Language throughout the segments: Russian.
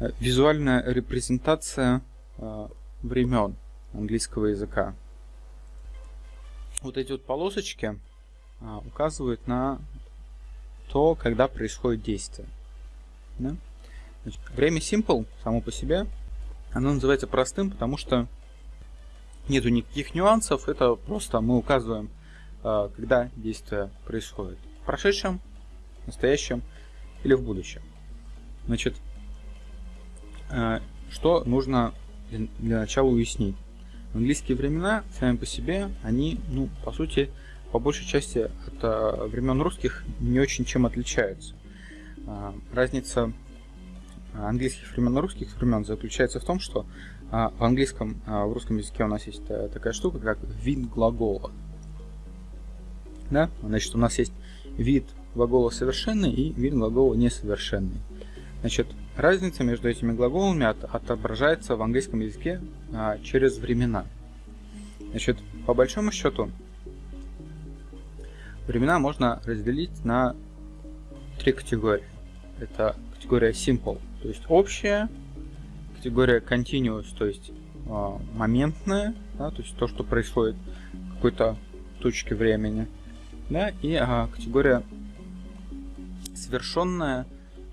э, визуальная репрезентация э, времен английского языка. Вот эти вот полосочки а, указывают на то, когда происходит действие. Да? Значит, время simple само по себе, оно называется простым, потому что нету никаких нюансов, это просто мы указываем, когда действие происходит. В прошедшем, настоящем или в будущем. Значит, что нужно для начала уяснить? Английские времена сами по себе, они, ну, по сути, по большей части от а, времен русских не очень чем отличаются. А, разница английских времен и русских времен заключается в том, что в английском, в русском языке у нас есть такая штука, как вид глагола. Да? Значит, у нас есть вид глагола совершенный и вид глагола несовершенный. Значит, разница между этими глаголами от, отображается в английском языке а, через времена. Значит, по большому счету, времена можно разделить на три категории. Это категория simple, то есть общая, категория continuous, то есть э, моментная, да, то есть то, что происходит в какой-то точке времени, да, и э, категория совершенная,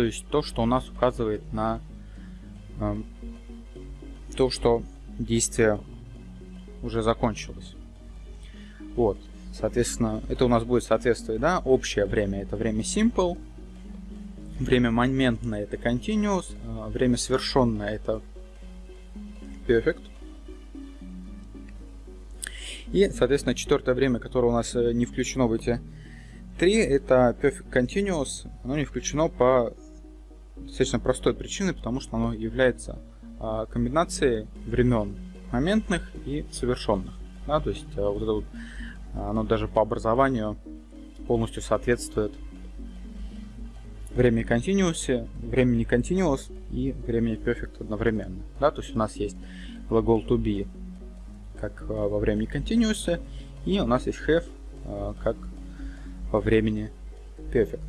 то есть то, что у нас указывает на э, то, что действие уже закончилось. Вот, соответственно, это у нас будет соответствовать, да, общее время это время simple, время моментное это continuous, а время совершенное это perfect. И, соответственно, четвертое время, которое у нас э, не включено в эти три, это perfect continuous. Оно не включено по достаточно простой причине, потому что оно является а, комбинацией времен моментных и совершенных. Да, то есть а, вот это вот, оно даже по образованию полностью соответствует времени continuous, времени continuous и времени perfect одновременно. Да, то есть у нас есть глагол to be как а, во времени continuous, и у нас есть have а, как во времени perfect.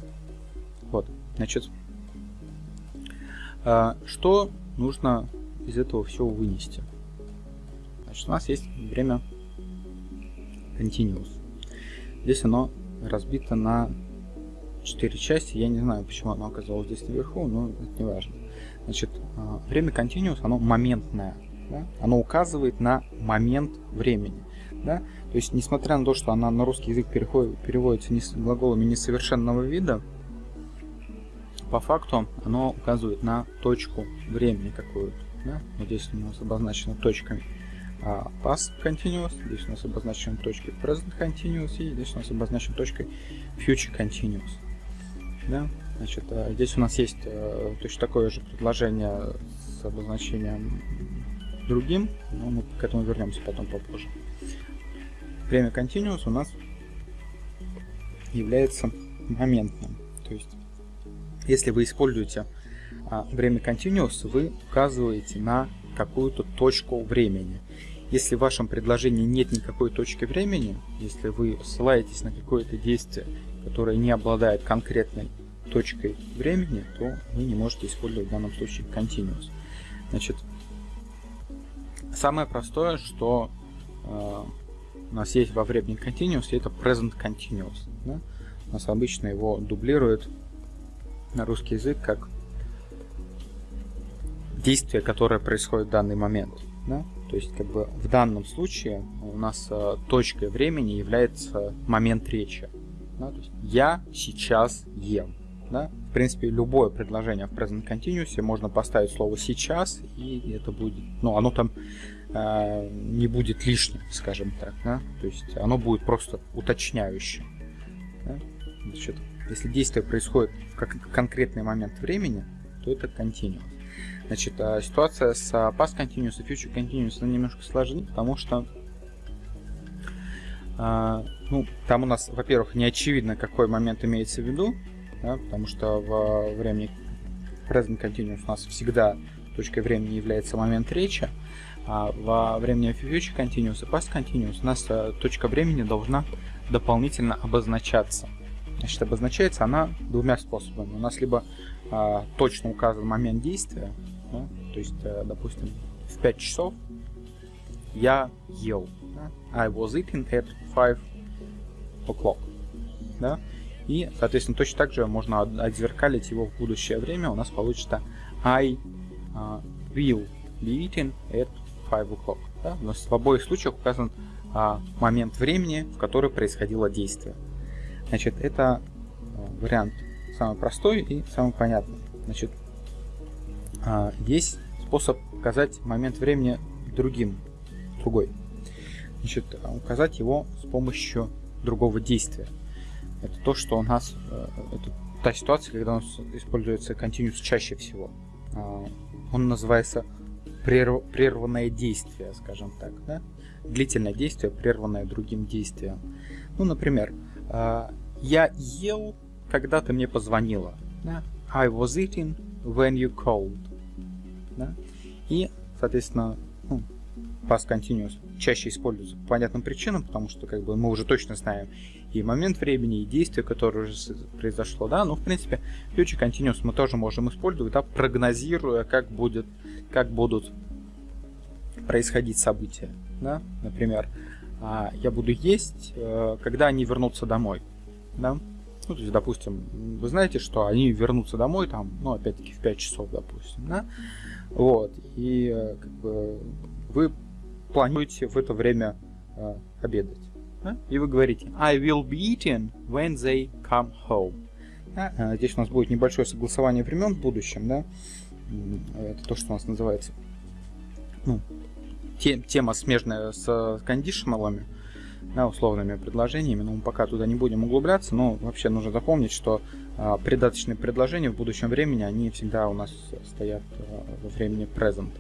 Вот, значит, а, что нужно из этого всего вынести? Значит, у нас есть время continuous. Здесь оно разбито на четыре части. Я не знаю, почему оно оказалось здесь наверху, но это не важно. Значит, а, время continuous, оно моментное. Да? Оно указывает на момент времени. Да? То есть, несмотря на то, что она на русский язык переходит, переводится не с глаголами несовершенного вида, по факту оно указывает на точку времени какую-то. Да? Вот здесь у нас обозначено точками а, past continuous, здесь у нас обозначена точкой present continuous, и здесь у нас обозначена точкой future continuous. Да? Значит, э, здесь у нас есть э, точно такое же предложение с обозначением другим, но мы к этому вернемся потом попозже. Время continuous у нас является моментным. То есть, если вы используете а, время continuous, вы указываете на какую-то точку времени. Если в вашем предложении нет никакой точки времени, если вы ссылаетесь на какое-то действие, которое не обладает конкретной точкой времени, то вы не можете использовать в данном случае continuous. Значит, самое простое, что э, у нас есть во времени continuous, это present continuous. Да? У нас обычно его дублируют на русский язык как действие, которое происходит в данный момент. Да? То есть, как бы в данном случае у нас э, точкой времени является момент речи. Да? То есть, я сейчас ем. Да? В принципе, любое предложение в present continuous можно поставить слово сейчас, и это будет, ну, оно там э, не будет лишним, скажем так, да? То есть оно будет просто уточняющим. Да? Значит, если действие происходит в конкретный момент времени, то это continuous. Значит, а ситуация с past continuous и future continuous она немножко сложнее, потому что э, ну, там у нас, во-первых, не очевидно, какой момент имеется в виду, да, потому что во времени present continuous у нас всегда точкой времени является момент речи, а во времени future continuous и past continuous у нас а, точка времени должна дополнительно обозначаться. Значит, обозначается она двумя способами. У нас либо а, точно указан момент действия, Да? То есть, э, допустим, в 5 часов я ел. Да? I was eating at 5 o'clock. Да? И, соответственно, точно так же можно отзеркалить его в будущее время. У нас получится I uh, will be eating at 5 o'clock. Да? У нас в обоих случаях указан а, момент времени, в который происходило действие. Значит, это а, вариант самый простой и самый понятный. Значит, а, есть способ указать момент времени другим, другой. Значит, указать его с помощью другого действия. Это то, что у нас, э, это та ситуация, когда у нас используется continuous чаще всего. А, он называется прерв, прерванное действие, скажем так. Да? Длительное действие, прерванное другим действием. Ну, например, а, я ел, когда ты мне позвонила. Да? I was eating when you called. Да? И, соответственно, ну, past continuous чаще используется по понятным причинам, потому что как бы мы уже точно знаем и момент времени, и действие, которое уже произошло, да, ну, в принципе, future continuous мы тоже можем использовать, да, прогнозируя, как будет, как будут происходить события, да, например, а, я буду есть, э, когда они вернутся домой, да, ну, то есть, допустим, вы знаете, что они вернутся домой, там, ну, опять-таки, в 5 часов, допустим, да, вот, и, э, как бы, вы планируете в это время э, обедать. Да? И вы говорите I will be eating when they come home. Да? А здесь у нас будет небольшое согласование времен в будущем. Да? Это то, что у нас называется ну, те, тема смежная с кондишналами, да, условными предложениями, но мы пока туда не будем углубляться, но вообще нужно запомнить, что а, придаточные предложения в будущем времени, они всегда у нас стоят а, во времени present.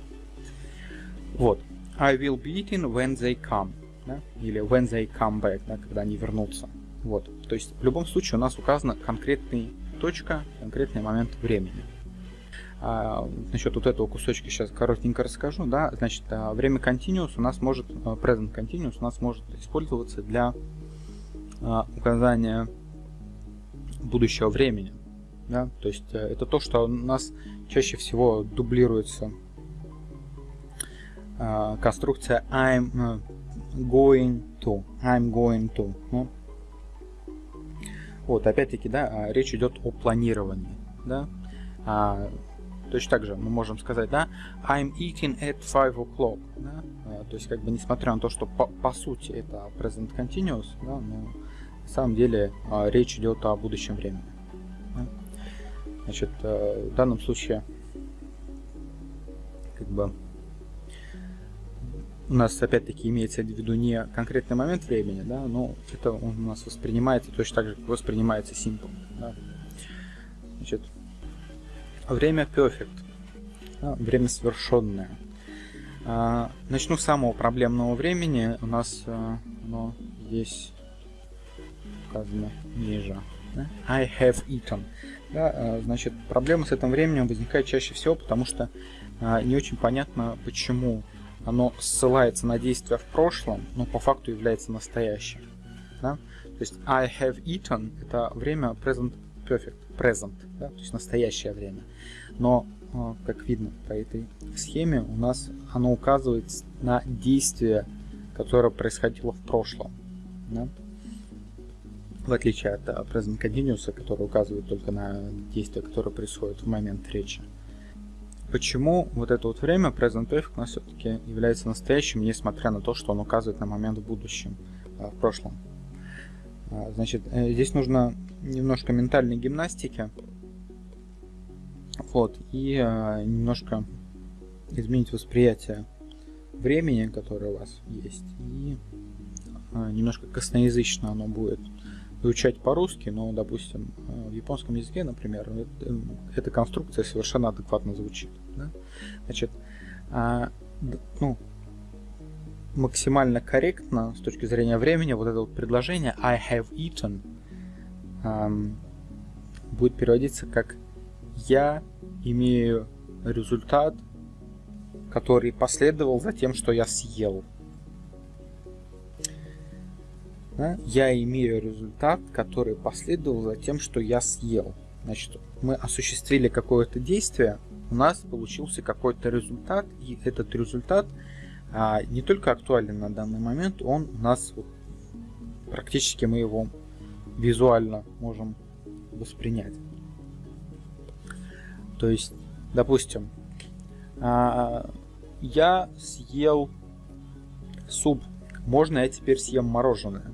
Вот. I will be eating when they come. Да? Или when they come back, да, когда они вернутся. Вот. То есть в любом случае у нас указана конкретная точка, конкретный момент времени. А, насчет вот этого кусочка сейчас коротенько расскажу. Да? Значит, а, время continuous у нас может, а, present continuous у нас может использоваться для указания будущего времени. Да? То есть э, это то, что у нас чаще всего дублируется конструкция I'm э, going to. I'm going to. Ну. Вот, опять-таки, да, речь идет о планировании. Да? Точно так же мы можем сказать, да, I'm eating at 5 o'clock. Да? А, то есть, как бы, несмотря на то, что по, по сути это present continuous, да, но на самом деле а, речь идет о будущем времени. Да? Значит, а, в данном случае, как бы, у нас опять-таки имеется в виду не конкретный момент времени, да, но это у нас воспринимается точно так же, как воспринимается simple. Да. Значит, время perfect, время совершенное. А, начну с самого проблемного времени. У нас а, оно здесь указано ниже. I have eaten. Да, а, значит, проблема с этим временем возникает чаще всего, потому что а, не очень понятно, почему оно ссылается на действия в прошлом, но по факту является настоящим. Да? То есть I have eaten это время present perfect, present, да? то есть настоящее время. Но, а, как видно по этой схеме, у нас оно указывает на действие, которое происходило в прошлом. Да? В отличие от а, present continuous, который указывает только на действие, которое происходит в момент речи почему вот это вот время present perfect у нас все-таки является настоящим, несмотря на то, что он указывает на момент в будущем, а, в прошлом. Значит, э, здесь нужно немножко ментальной гимнастики. Вот, и а, немножко изменить восприятие времени, которое у вас есть, и немножко косноязычно оно будет изучать по-русски, но, допустим, э, в японском языке, например, э, эта конструкция совершенно адекватно звучит. Да? Значит, а, ну, максимально корректно с точки зрения времени вот это вот предложение I have eaten будет переводиться как я имею результат, который последовал за тем, что я съел да, я имею результат, который последовал за тем, что я съел. Значит, мы осуществили какое-то действие, у нас получился какой-то результат, и этот результат а, не только актуален на данный момент, он у нас практически мы его визуально можем воспринять. То есть, допустим, а, я съел суп, можно я теперь съем мороженое?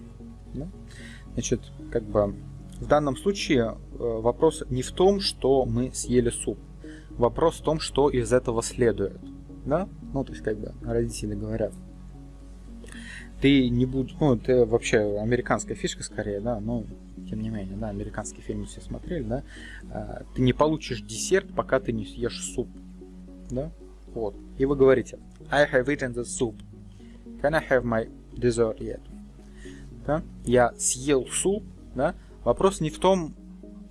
Значит, как бы в данном случае э, вопрос не в том, что мы съели суп. Вопрос в том, что из этого следует. Да? Ну, то есть, как бы родители говорят. Ты не будешь... Ну, это вообще американская фишка скорее, да, но тем не менее, да, американские фильмы все смотрели, да. А, ты не получишь десерт, пока ты не съешь суп. Да? Вот. И вы говорите, I have eaten the soup. Can I have my dessert yet? Да? Я съел суп, да? Вопрос не в том,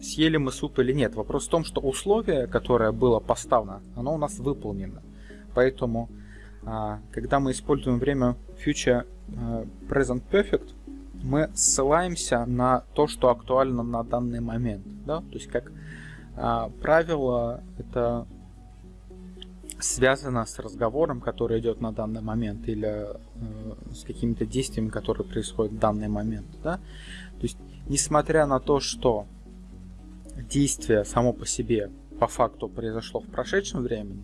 съели мы суп или нет. Вопрос в том, что условие, которое было поставлено, оно у нас выполнено. Поэтому, а, когда мы используем время future а, present perfect, мы ссылаемся на то, что актуально на данный момент. Да? То есть, как а, правило, это связано с разговором, который идет на данный момент, или э, с какими-то действиями, которые происходят в данный момент. Да? То есть, несмотря на то, что действие само по себе по факту произошло в прошедшем времени,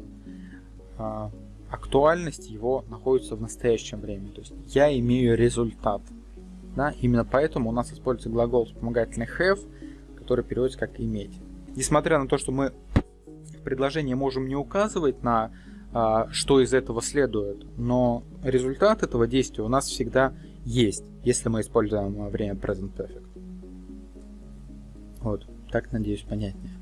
э, актуальность его находится в настоящем времени. То есть я имею результат. Да? Именно поэтому у нас используется глагол вспомогательный have, который переводится как иметь. Несмотря на то, что мы предложение можем не указывать на а, что из этого следует, но результат этого действия у нас всегда есть, если мы используем время Present Perfect. Вот, так, надеюсь, понятнее.